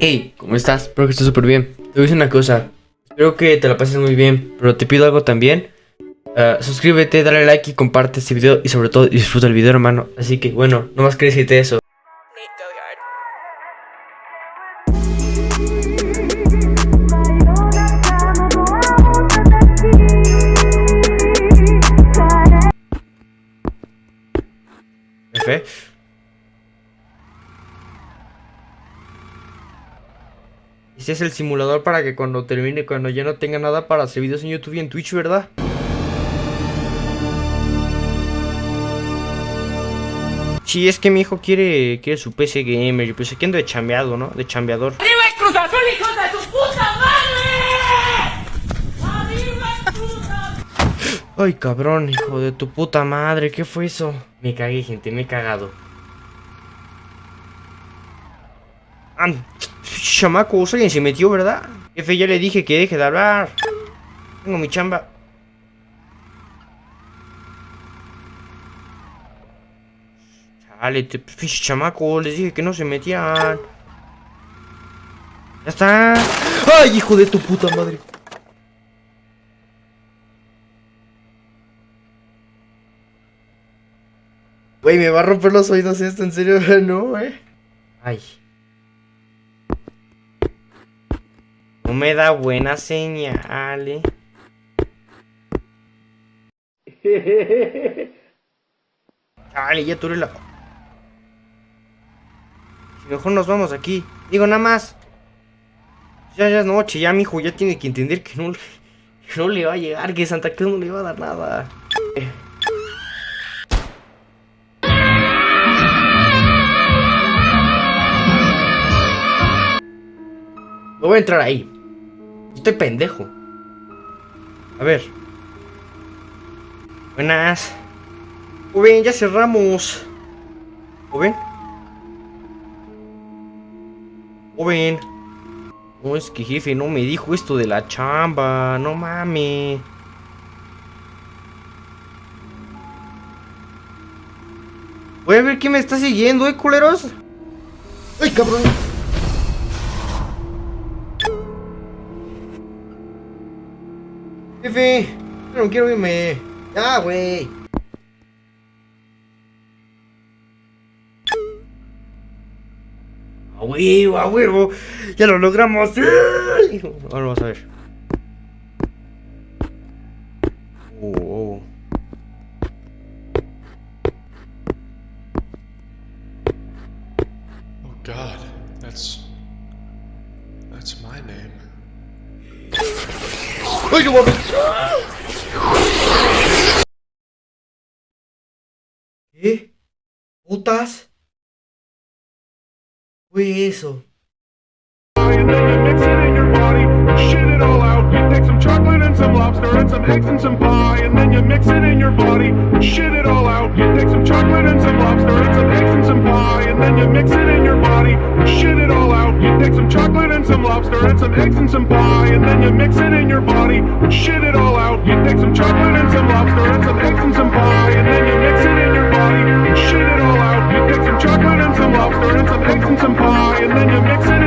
Hey, ¿cómo estás? Espero que estés súper bien. Te voy a decir una cosa. Espero que te la pases muy bien, pero te pido algo también. Uh, suscríbete, dale like y comparte este video y sobre todo disfruta el video, hermano. Así que bueno, no más que decirte eso. Ese es el simulador para que cuando termine, cuando ya no tenga nada para hacer videos en YouTube y en Twitch, ¿verdad? Sí, es que mi hijo quiere, quiere su PC gamer. Yo pensé que ando de chambeado, ¿no? De chambeador. ¡Arriba el Cruz Azul, hijo de tu puta madre! ¡Arriba el Cruz Azul! Ay, cabrón, hijo de tu puta madre. ¿Qué fue eso? Me cagué, gente, me he cagado. Ah, chamacos, alguien se metió, ¿verdad? Jefe, ya le dije que deje de hablar. Tengo mi chamba. Chale, te, fish, chamacos, les dije que no se metían. Ya está. ¡Ay, hijo de tu puta madre! Güey, me va a romper los oídos esto, en serio, no, eh. Ay. Me da buena señal, eh. Dale, ya tú la... Mejor nos vamos aquí. Digo, nada más. Ya, ya noche, ya mi hijo ya tiene que entender que no, no le va a llegar, que Santa Cruz no le va a dar nada. Eh. No voy a entrar ahí. Estoy pendejo. A ver. Buenas. Joven, ya cerramos. Joven. Joven. No, es que jefe no me dijo esto de la chamba. No mames. Voy a ver quién me está siguiendo, eh, culeros. ¡Ay, cabrón! Jefe, no quiero irme. Ya, güey. A huevo, a huevo. Ya lo logramos. Ahora vamos a ver. Oh, oh. Oh God, that's that's my name. ¡Ay, no mames! ¿Qué? ¿Putas? Fue eso. and then you mix it in your body, shit it all out. You take some chocolate and some lobster and some eggs and some pie, and then you mix it in your body, shit it all out. You take some chocolate and some lobster and some eggs and some pie, and then you mix it in your body, shit lobster and some eggs and some pie, and then you mix it in your body, shit it all out. You take some chocolate and some lobster and some eggs and some pie, and then you mix it in your body, shit it all out. You take some chocolate and some lobster and some eggs and some pie, and then you mix it